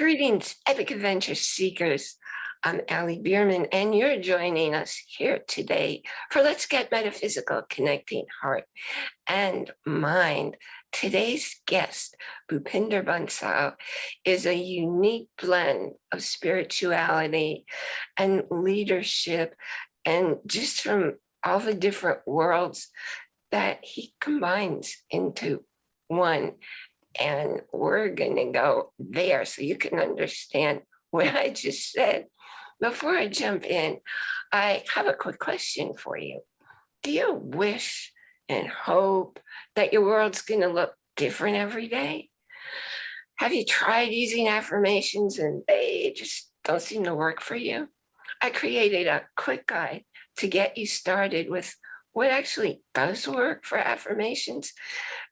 Greetings, Epic Adventure Seekers. I'm Ali Bierman, and you're joining us here today for Let's Get Metaphysical, Connecting Heart and Mind. Today's guest, Bhupinder Bansal, is a unique blend of spirituality and leadership, and just from all the different worlds that he combines into one and we're going to go there so you can understand what I just said. Before I jump in, I have a quick question for you. Do you wish and hope that your world's going to look different every day? Have you tried using affirmations and they just don't seem to work for you? I created a quick guide to get you started with what actually does work for affirmations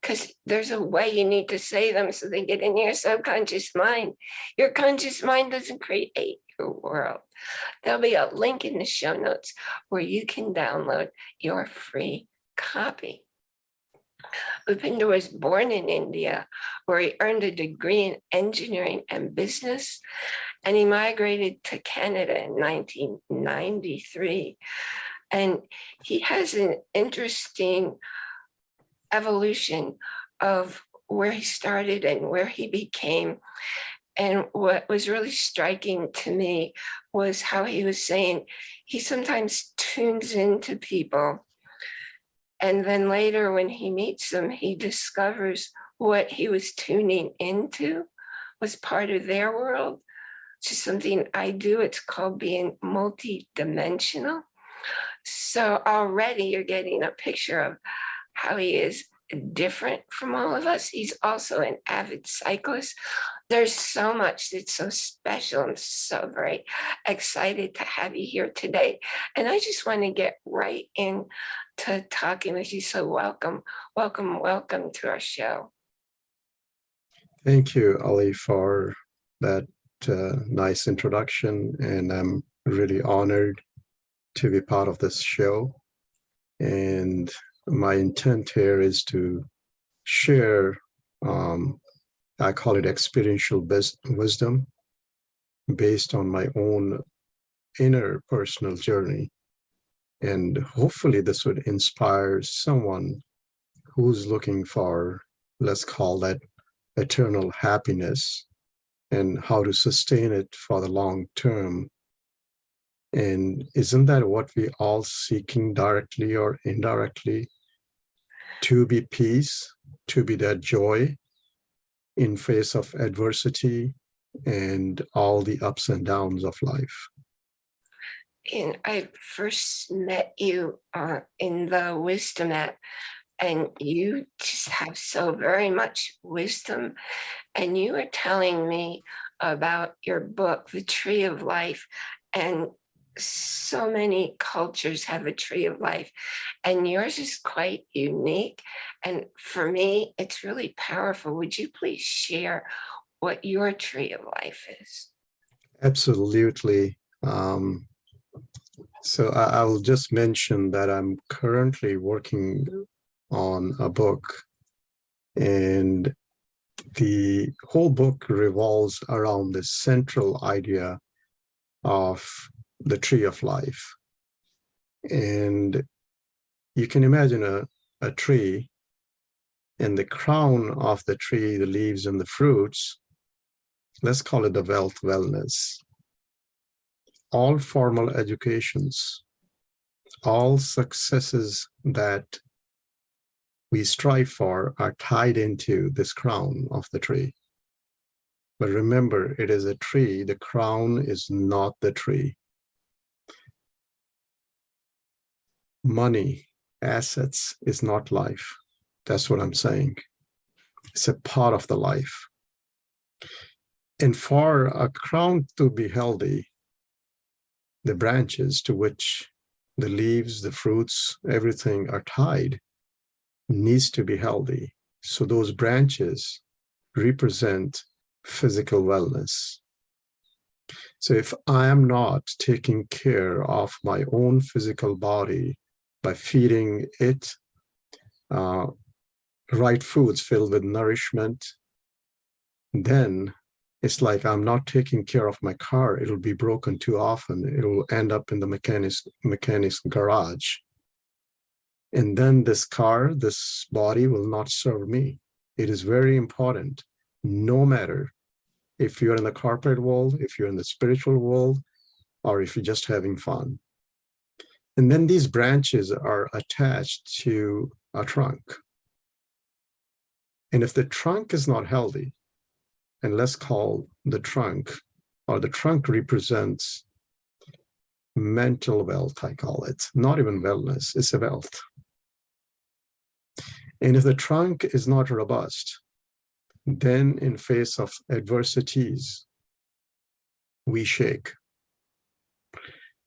because there's a way you need to say them so they get in your subconscious mind. Your conscious mind doesn't create your world. There'll be a link in the show notes where you can download your free copy. Bhupinder was born in India, where he earned a degree in engineering and business, and he migrated to Canada in 1993 and he has an interesting evolution of where he started and where he became. And what was really striking to me was how he was saying he sometimes tunes into people. And then later when he meets them, he discovers what he was tuning into was part of their world. It's is something I do. It's called being multidimensional. So already you're getting a picture of how he is different from all of us. He's also an avid cyclist. There's so much that's so special. I'm so very excited to have you here today. And I just want to get right into talking with you. So welcome, welcome, welcome to our show. Thank you, Ali, for that uh, nice introduction. And I'm really honored to be part of this show. And my intent here is to share, um, I call it experiential wisdom based on my own inner personal journey. And hopefully this would inspire someone who's looking for, let's call that eternal happiness and how to sustain it for the long term and isn't that what we all seeking directly or indirectly? To be peace, to be that joy in face of adversity and all the ups and downs of life. And I first met you uh, in the wisdom app and you just have so very much wisdom. And you were telling me about your book, The Tree of Life, and so many cultures have a tree of life and yours is quite unique. And for me, it's really powerful. Would you please share what your tree of life is? Absolutely. Um, so I, will just mention that I'm currently working on a book and the whole book revolves around the central idea of the tree of life. And you can imagine a, a tree and the crown of the tree, the leaves and the fruits, let's call it the wealth wellness. All formal educations, all successes that we strive for are tied into this crown of the tree. But remember, it is a tree, the crown is not the tree. Money, assets is not life. That's what I'm saying. It's a part of the life. And for a crown to be healthy, the branches to which the leaves, the fruits, everything are tied needs to be healthy. So those branches represent physical wellness. So if I am not taking care of my own physical body by feeding it uh, right foods filled with nourishment, then It's like I'm not taking care of my car. It'll be broken too often. It'll end up in the mechanic's mechanic's garage. And then this car, this body will not serve me. It is very important, no matter if you're in the corporate world, if you're in the spiritual world, or if you're just having fun. And then these branches are attached to a trunk. And if the trunk is not healthy, and let's call the trunk, or the trunk represents mental wealth, I call it, not even wellness, it's a wealth. And if the trunk is not robust, then in face of adversities, we shake.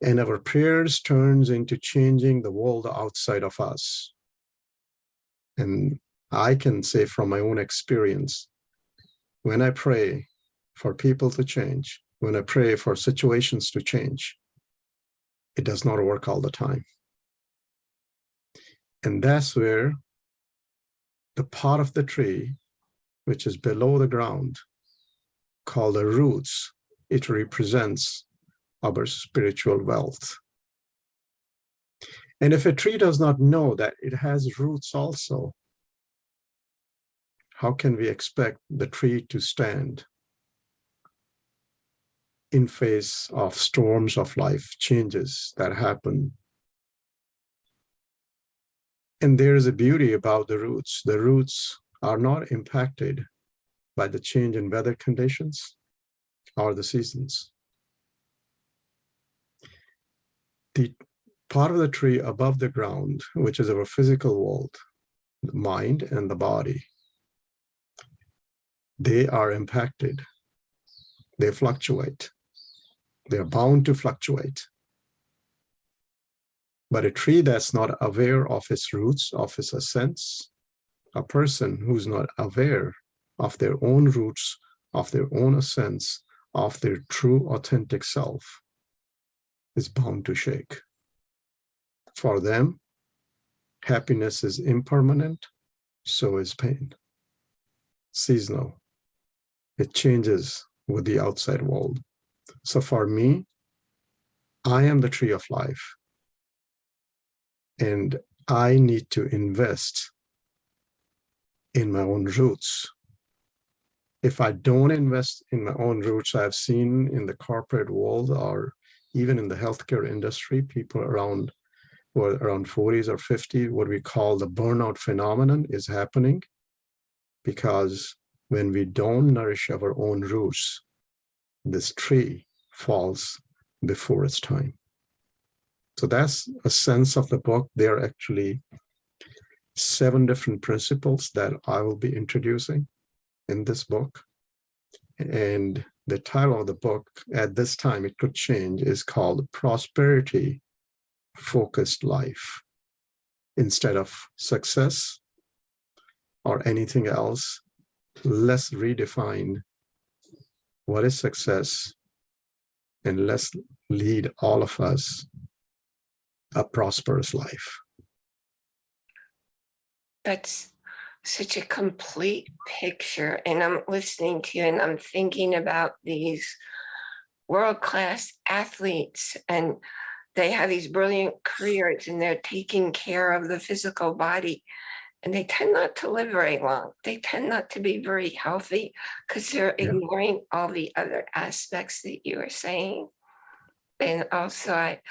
And our prayers turns into changing the world outside of us. And I can say from my own experience, when I pray for people to change, when I pray for situations to change, it does not work all the time. And that's where the part of the tree, which is below the ground, called the roots, it represents our spiritual wealth. And if a tree does not know that it has roots also, how can we expect the tree to stand in face of storms of life changes that happen and there is a beauty about the roots. The roots are not impacted by the change in weather conditions or the seasons. The part of the tree above the ground, which is our physical world, the mind and the body, they are impacted. They fluctuate. They're bound to fluctuate. But a tree that's not aware of its roots, of its ascents, a person who's not aware of their own roots, of their own ascents, of their true authentic self, is bound to shake. For them, happiness is impermanent, so is pain. Seasonal. It changes with the outside world. So for me, I am the tree of life and I need to invest in my own roots. If I don't invest in my own roots, I've seen in the corporate world or even in the healthcare industry, people around well, around 40s or 50, what we call the burnout phenomenon is happening because when we don't nourish our own roots, this tree falls before its time. So that's a sense of the book. There are actually seven different principles that I will be introducing in this book. And the title of the book at this time, it could change, is called Prosperity Focused Life. Instead of success or anything else, let's redefine what is success and let's lead all of us a prosperous life. That's such a complete picture. And I'm listening to you and I'm thinking about these world-class athletes and they have these brilliant careers and they're taking care of the physical body and they tend not to live very long. They tend not to be very healthy because they're Yeah. ignoring all the other aspects that you were saying. And also I,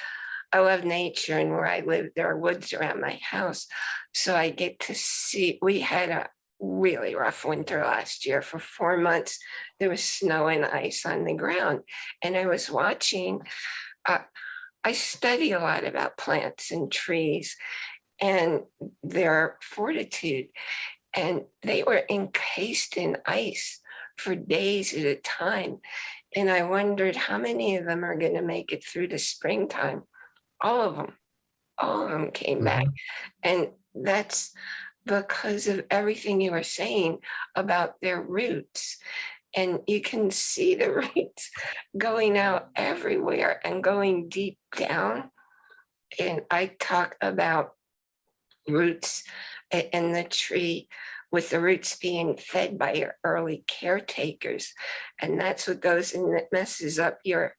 I love nature and where I live, there are woods around my house. So I get to see, we had a really rough winter last year for four months. There was snow and ice on the ground and I was watching, uh, I study a lot about plants and trees and their fortitude. And they were encased in ice for days at a time. And I wondered how many of them are going to make it through the springtime all of them, all of them came back. Mm-hmm. And that's because of everything you were saying about their roots. And you can see the roots going out everywhere and going deep down. And I talk about roots in the tree with the roots being fed by your early caretakers. And that's what goes and messes up your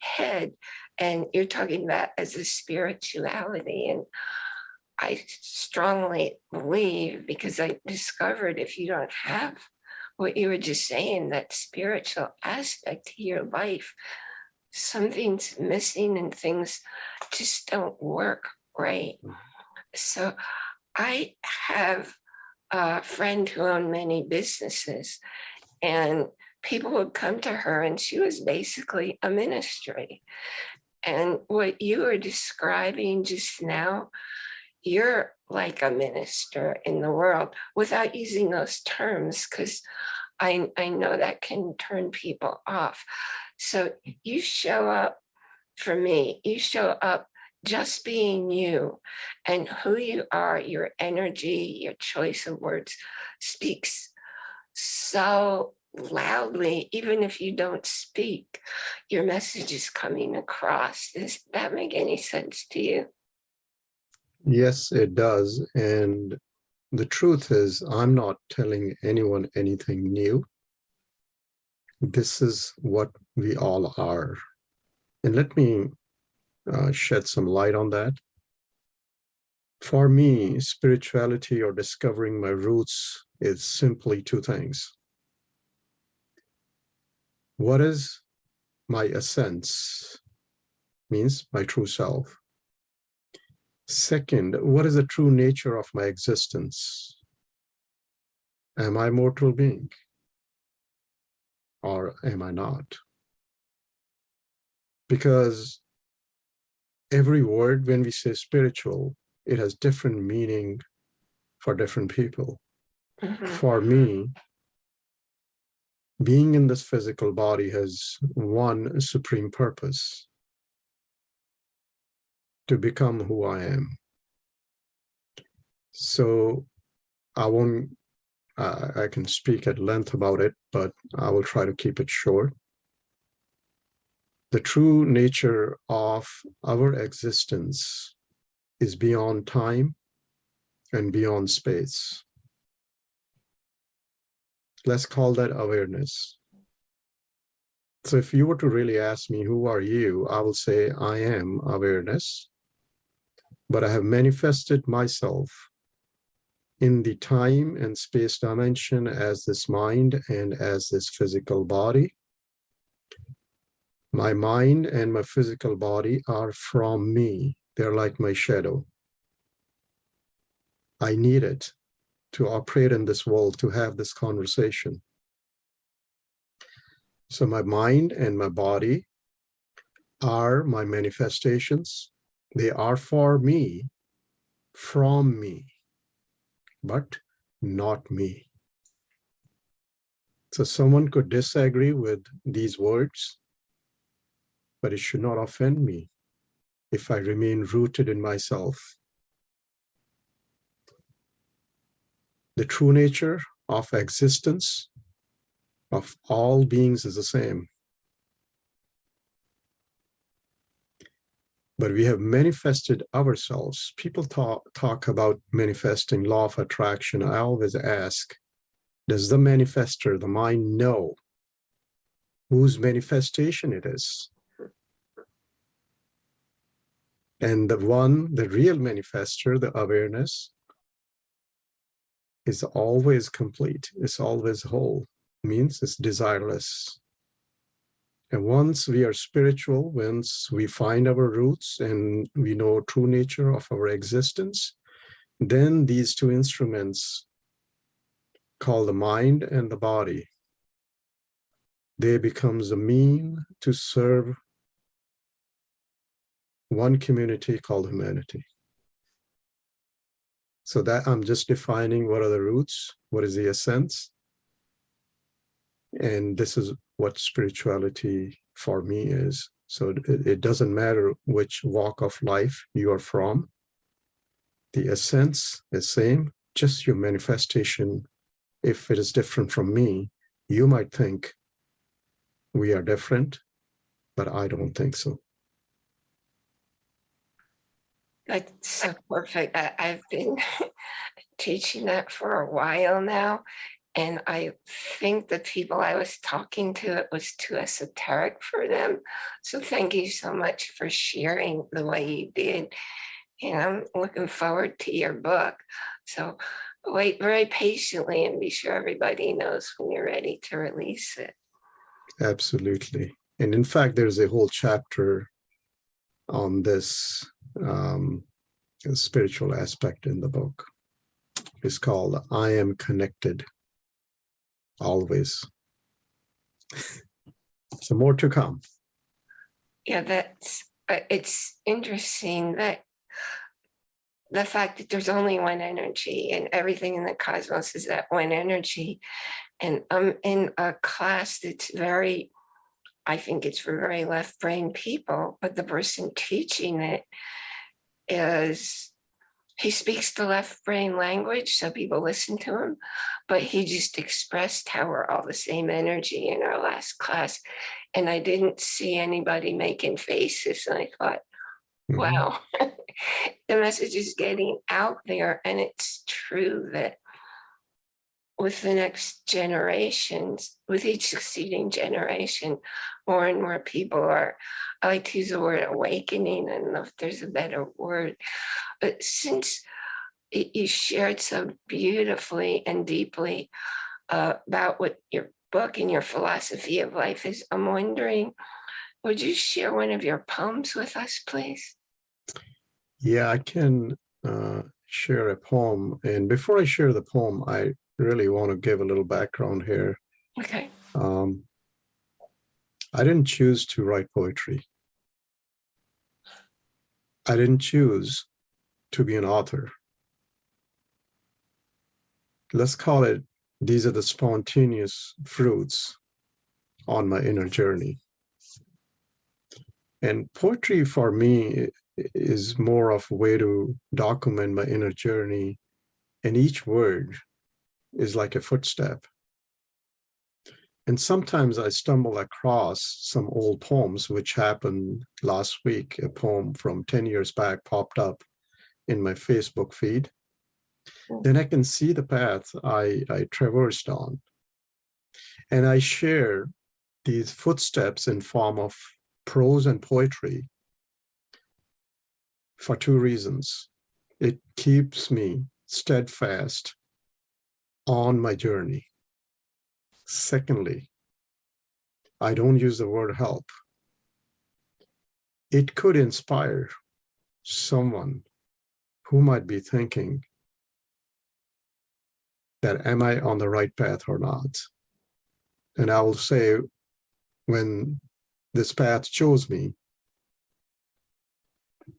head. And you're talking about as a spirituality. And I strongly believe because I discovered if you don't have what you were just saying, that spiritual aspect to your life, something's missing and things just don't work right. So I have a friend who owned many businesses and people would come to her and she was basically a ministry. And what you were describing just now, you're like a minister in the world without using those terms because I, I know that can turn people off. So you show up for me, you show up just being you and who you are, your energy, your choice of words speaks so loudly, even if you don't speak, your message is coming across. Does that make any sense to you? Yes, it does. And the truth is, I'm not telling anyone anything new. This is what we all are. And let me uh, shed some light on that. For me, spirituality or discovering my roots is simply two things. What is my essence? Means my true self. Second, what is the true nature of my existence? Am I a mortal being? Or am I not? Because every word, when we say spiritual, it has different meaning for different people. Mhm. For me, being in this physical body has one supreme purpose to become who I am. So I won't, uh, I can speak at length about it, but I will try to keep it short. The true nature of our existence is beyond time and beyond space. Let's call that awareness. So if you were to really ask me, who are you? I will say, I am awareness, but I have manifested myself in the time and space dimension as this mind and as this physical body. My mind and my physical body are from me. They're like my shadow. I need it to operate in this world, to have this conversation. So my mind and my body are my manifestations. They are for me, from me, but not me. So someone could disagree with these words, but it should not offend me if I remain rooted in myself. The true nature of existence of all beings is the same. But we have manifested ourselves. People talk, talk about manifesting law of attraction. I always ask, does the manifester, the mind know whose manifestation it is? And the one, the real manifester, the awareness, is always complete, it's always whole, means it's desireless. And once we are spiritual, once we find our roots and we know true nature of our existence, then these two instruments called the mind and the body, they becomes a mean to serve one community called humanity. So that I'm just defining what are the roots, what is the essence. And this is what spirituality for me is. So it, it doesn't matter which walk of life you are from. The essence is same, just your manifestation. If it is different from me, you might think we are different, but I don't think so. That's so perfect. I, I've been teaching that for a while now. And I think the people I was talking to, it was too esoteric for them. So thank you so much for sharing the way you did. And I'm looking forward to your book. So wait very patiently and be sure everybody knows when you're ready to release it. Absolutely. And in fact, there's a whole chapter on this um, spiritual aspect in the book. It's called I Am Connected Always. so more to come. Yeah, that's, it's interesting that the fact that there's only one energy and everything in the cosmos is that one energy. And I'm in a class that's very, I think it's for very left brain people, but the person teaching it is, he speaks the left brain language, so people listen to him, but he just expressed how we're all the same energy in our last class. And I didn't see anybody making faces. And I thought, Mhm. wow, the message is getting out there. And it's true that with the next generations, with each succeeding generation, more and more people are, I like to use the word awakening, I don't know if there's a better word. But since you shared so beautifully and deeply uh, about what your book and your philosophy of life is, I'm wondering, would you share one of your poems with us, please? Yeah, I can uh, share a poem. And before I share the poem, I really want to give a little background here. Okay. Um, I didn't choose to write poetry. I didn't choose to be an author. Let's call it, these are the spontaneous fruits on my inner journey. And poetry for me is more of a way to document my inner journey. And each word is like a footstep. And sometimes I stumble across some old poems, which happened last week. A poem from 10 years back popped up in my Facebook feed. Then I can see the path I, I traversed on. And I share these footsteps in form of prose and poetry for two reasons. It keeps me steadfast on my journey. Secondly, I don't use the word help. It could inspire someone who might be thinking that am I on the right path or not? And I will say, when this path chose me,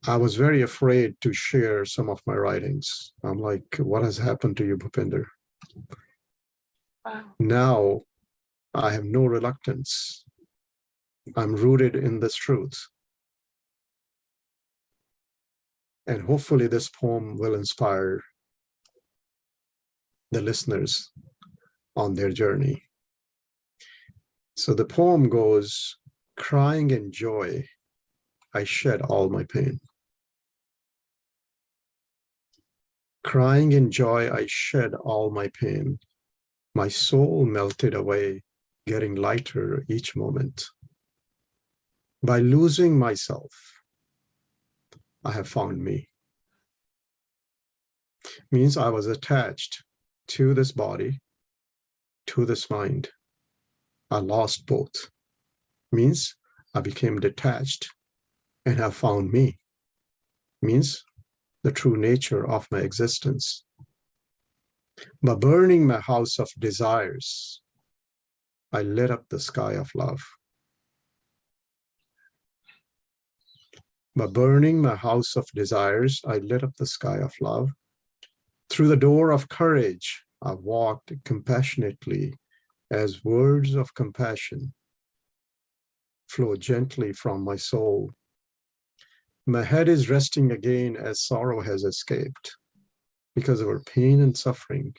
I was very afraid to share some of my writings. I'm like, what has happened to you, Bhupinder? Wow. now I have no reluctance. I'm rooted in this truth. And hopefully this poem will inspire the listeners on their journey. So the poem goes, crying in joy, I shed all my pain. Crying in joy, I shed all my pain. My soul melted away, getting lighter each moment. By losing myself, I have found me. Means I was attached to this body, to this mind. I lost both. Means I became detached and have found me. Means the true nature of my existence. By burning my house of desires, I lit up the sky of love. By burning my house of desires, I lit up the sky of love. Through the door of courage, I walked compassionately as words of compassion flow gently from my soul. My head is resting again as sorrow has escaped because of our pain and suffering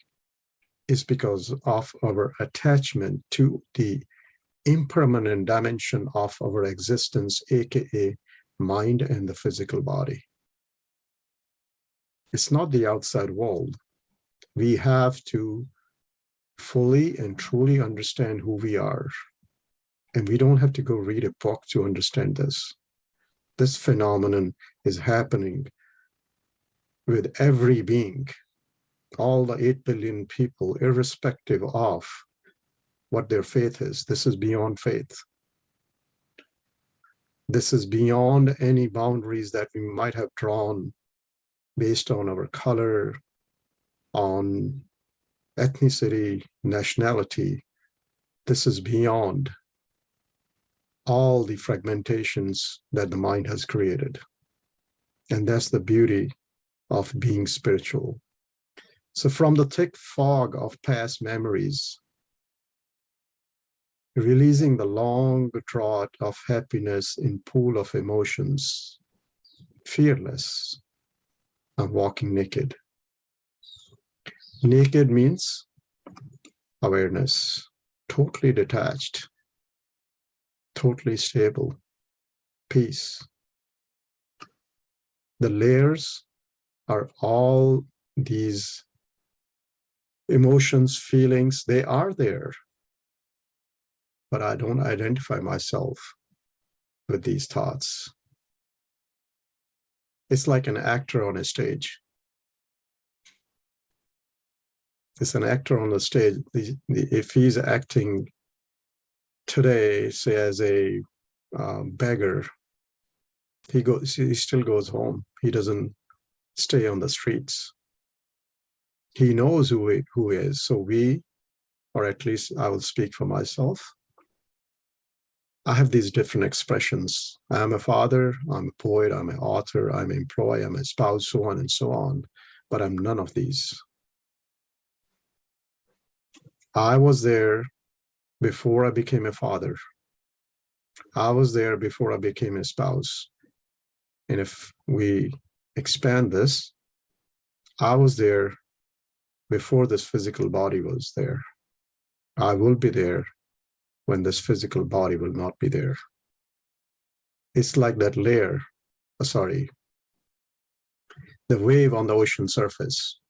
is because of our attachment to the impermanent dimension of our existence, aka mind and the physical body. It's not the outside world, We have to fully and truly understand who we are. And we don't have to go read a book to understand this. This phenomenon is happening with every being, all the 8 billion people, irrespective of what their faith is. This is beyond faith. This is beyond any boundaries that we might have drawn based on our color, on ethnicity, nationality. This is beyond all the fragmentations that the mind has created. And that's the beauty of being spiritual. So from the thick fog of past memories, releasing the long drought of happiness in pool of emotions, fearless, and walking naked. Naked means awareness, totally detached, totally stable, peace. The layers are all these emotions, feelings, they are there. But I don't identify myself with these thoughts. It's like an actor on a stage. It's an actor on the stage. The, the, if he's acting today, say as a um, beggar, he goes. He still goes home. He doesn't stay on the streets. He knows who he, who he is. So we, or at least I will speak for myself. I have these different expressions. I'm a father, I'm a poet, I'm an author, I'm an employee, I'm a spouse, so on and so on. But I'm none of these. I was there before I became a father. I was there before I became a spouse. And if we expand this, I was there before this physical body was there. I will be there when this physical body will not be there. It's like that layer, oh, sorry, the wave on the ocean surface.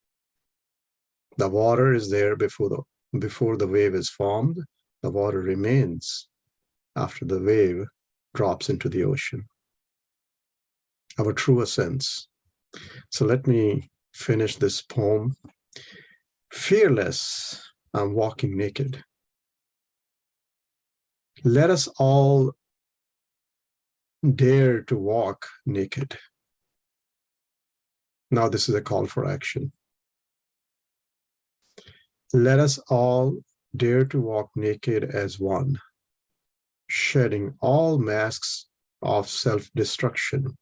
The water is there before the before the wave is formed. The water remains after the wave drops into the ocean. Our true essence. So let me finish this poem. Fearless, I'm walking naked. Let us all dare to walk naked. Now this is a call for action. Let us all dare to walk naked as one, shedding all masks of self-destruction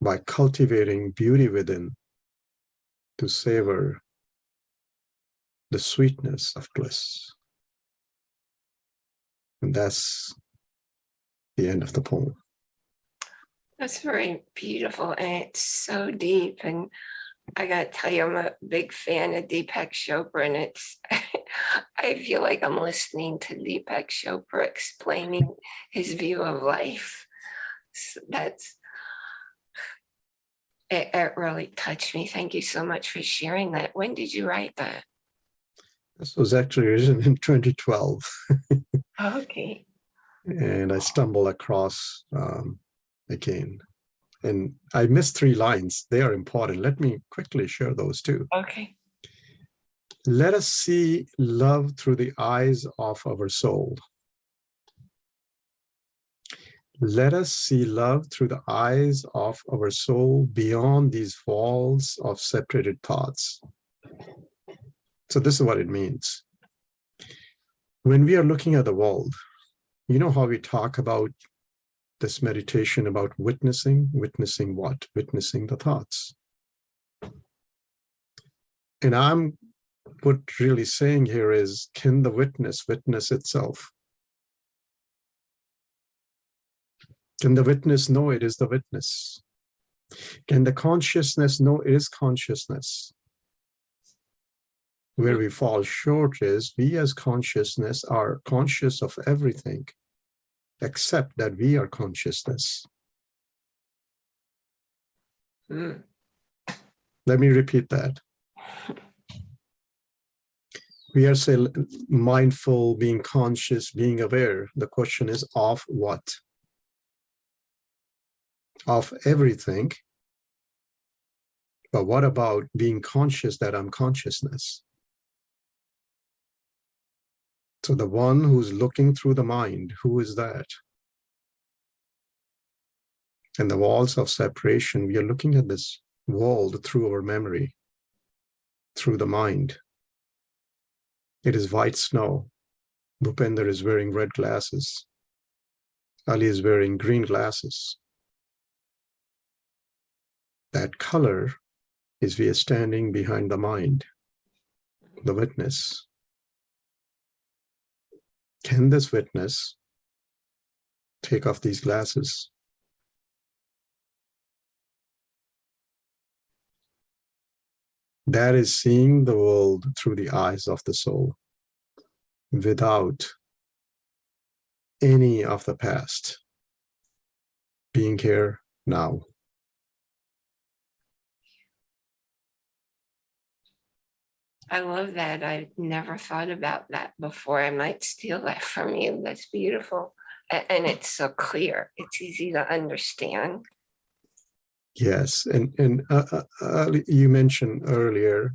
by cultivating beauty within to savor the sweetness of bliss. And that's the end of the poem. That's very beautiful and it's so deep and I gotta tell you, I'm a big fan of Deepak Chopra and it's, I feel like I'm listening to Deepak Chopra explaining his view of life. So that's, it, it really touched me. Thank you so much for sharing that. When did you write that? This was actually written in 2012. Okay. and I stumbled across um, again. And I missed three lines. They are important. Let me quickly share those too. Okay. Let us see love through the eyes of our soul. Let us see love through the eyes of our soul beyond these walls of separated thoughts. So this is what it means. When we are looking at the world, you know how we talk about this meditation about witnessing, witnessing what? Witnessing the thoughts. And I'm what really saying here is, can the witness witness itself? Can the witness know it is the witness? Can the consciousness know it is consciousness? Where we fall short is we as consciousness are conscious of everything except that we are consciousness. Mm. Let me repeat that. We are still mindful, being conscious, being aware. The question is of what? Of everything. But what about being conscious that I'm consciousness? So the one who's looking through the mind, who is that? And the walls of separation, we are looking at this world through our memory, through the mind. It is white snow. Bhupender is wearing red glasses. Ali is wearing green glasses. That color is we are standing behind the mind, the witness. Can this witness take off these glasses? That is seeing the world through the eyes of the soul without any of the past being here now. I love that. I've never thought about that before. I might steal that from you. That's beautiful. And it's so clear. It's easy to understand. Yes, and and uh, uh, uh, you mentioned earlier,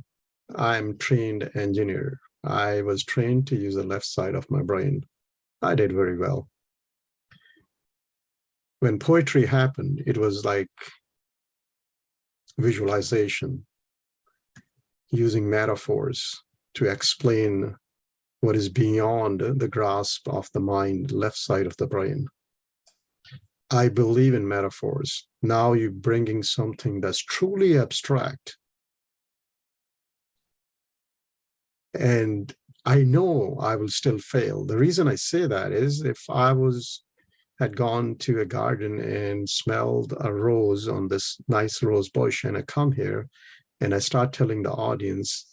I'm trained engineer. I was trained to use the left side of my brain. I did very well. When poetry happened, it was like visualization, using metaphors to explain what is beyond the grasp of the mind, left side of the brain. I believe in metaphors. Now you're bringing something that's truly abstract. And I know I will still fail. The reason I say that is if I was had gone to a garden and smelled a rose on this nice rose bush and I come here and I start telling the audience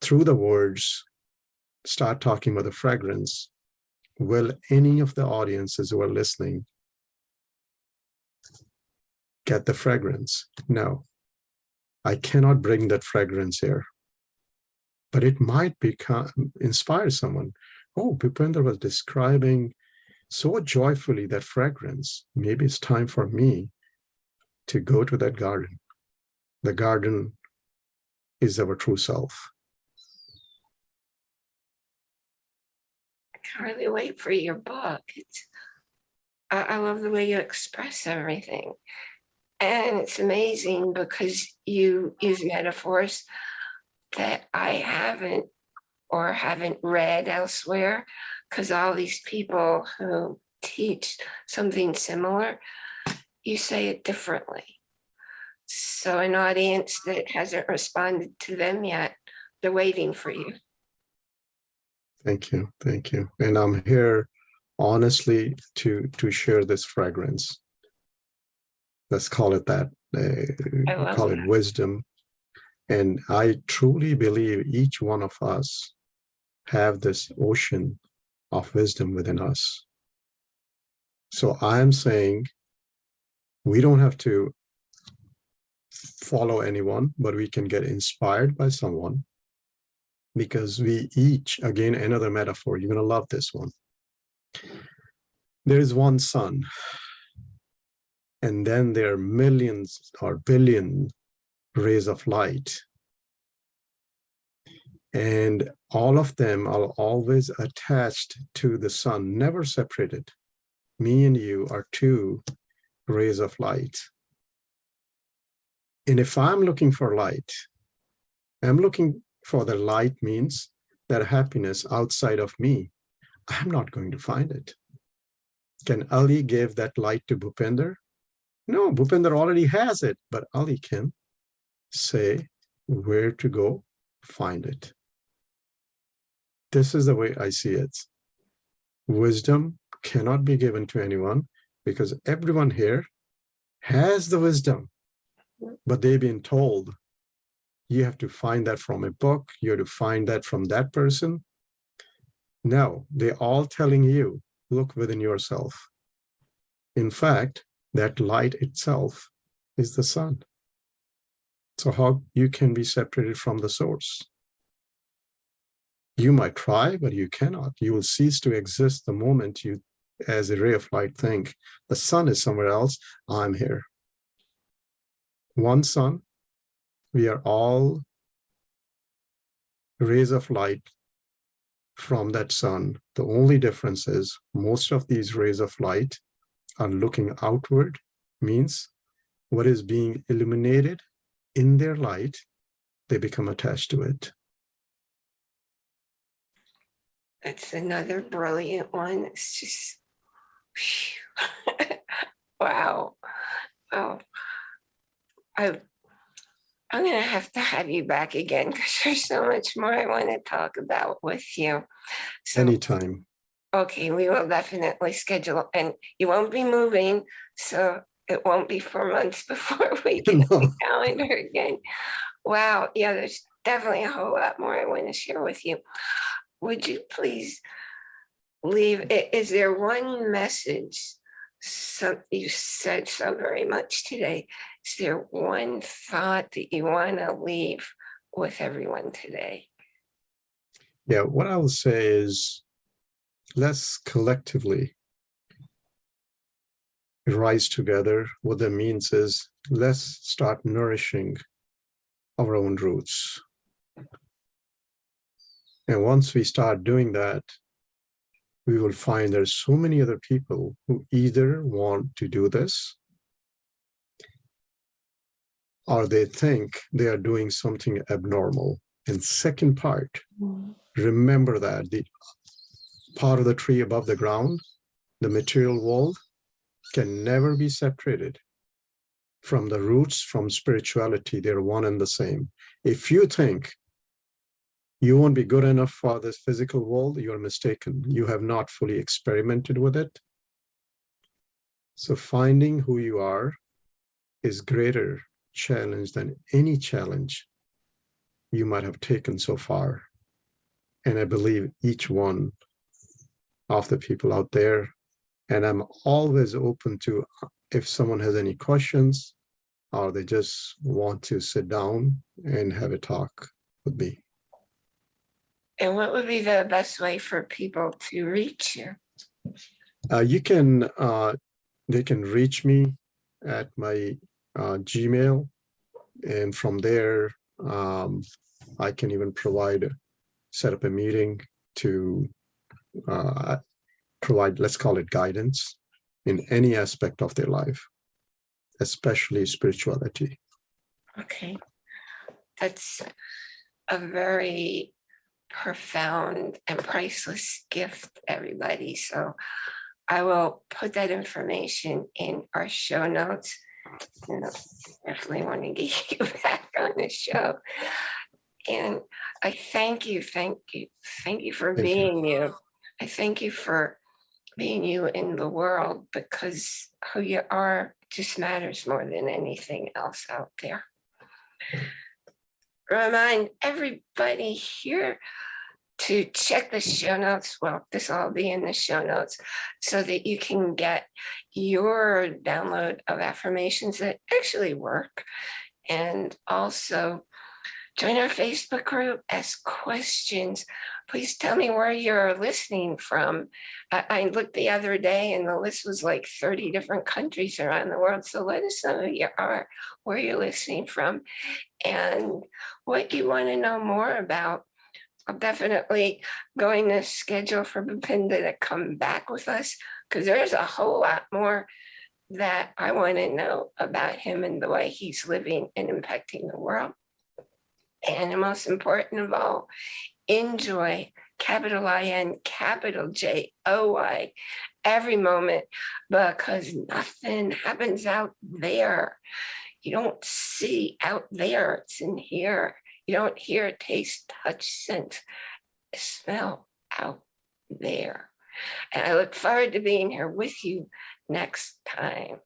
through the words, start talking about the fragrance, will any of the audiences who are listening get the fragrance? No, I cannot bring that fragrance here. But it might become inspire someone. Oh, Bhupender was describing so joyfully that fragrance. Maybe it's time for me to go to that garden. The garden is our true self. I can't really wait for your book. I, I love the way you express everything. And it's amazing because you use metaphors that I haven't or haven't read elsewhere because all these people who teach something similar, you say it differently. So an audience that hasn't responded to them yet, they're waiting for you. Thank you, thank you. And I'm here honestly to to share this fragrance. Let's call it that. I Uh, call it wisdom. And I truly believe each one of us have this ocean of wisdom within us. So I'm saying we don't have to follow anyone, but we can get inspired by someone because we each, again, another metaphor, you're going to love this one. There is one sun, and then there are millions or billion rays of light. And all of them are always attached to the sun, never separated. Me and you are two rays of light. And if I'm looking for light, I'm looking for the light means that happiness outside of me. I'm not going to find it. Can Ali give that light to Bhupender? No, Bhupender already has it, but Ali can say where to go find it. This is the way I see it. Wisdom cannot be given to anyone because everyone here has the wisdom, but they've been told you have to find that from a book, you have to find that from that person. No, they're all telling you, look within yourself. In fact, that light itself is the sun. So how you can be separated from the source? You might try, but you cannot. You will cease to exist the moment you, as a ray of light, think the sun is somewhere else, I'm here. One sun, we are all rays of light from that sun. The only difference is most of these rays of light are looking outward, means what is being illuminated in their light, they become attached to it. That's another brilliant one. It's just. Wow. Oh. I. I'm gonna have to have you back again because there's so much more I want to talk about with you. So, Anytime. okay, we will definitely schedule and you won't be moving, so it won't be four months before we get No. the calendar again. Wow, yeah, there's definitely a whole lot more I want to share with you. Would you please leave, is there one message? Some, you said so very much today. Is there one thought that you want to leave with everyone today? Yeah, what I will say is let's collectively rise together. What that means is let's start nourishing our own roots. And once we start doing that, we will find there's so many other people who either want to do this or they think they are doing something abnormal. And second part, remember that the part of the tree above the ground, the material world, can never be separated from the roots, from spirituality. They're one and the same. If you think you won't be good enough for this physical world, you're mistaken. You have not fully experimented with it. So finding who you are is greater challenge than any challenge you might have taken so far. And I believe each one of the people out there, and I'm always open to if someone has any questions or they just want to sit down and have a talk with me. And what would be the best way for people to reach you? Uh, you can, uh, they can reach me at my uh, Gmail. And from there, um, I can even provide, set up a meeting to uh, provide, let's call it guidance in any aspect of their life, especially spirituality. Okay. That's a very profound and priceless gift, everybody. So I will put that information in our show notes. You know, Definitely want to get you back on the show. And I thank you, thank you, thank you for Thank you. being you. I thank you for being you in the world because who you are just matters more than anything else out there. Remind everybody here to check the show notes. Well, this will all be in the show notes so that you can get your download of affirmations that actually work. And also join our Facebook group, ask questions. Please tell me where you're listening from. I, I looked the other day and the list was like 30 different countries around the world. So let us know who you are, where you're listening from, and what you want to know more about. I'm definitely going to schedule for Bhupinder to come back with us because there's a whole lot more that I want to know about him and the way he's living and impacting the world. And the most important of all, enjoy, capital I-N, capital J-O-Y, every moment because nothing happens out there. You don't see out there, it's in here. You don't hear, taste, touch, sense, smell out there. And I look forward to being here with you next time.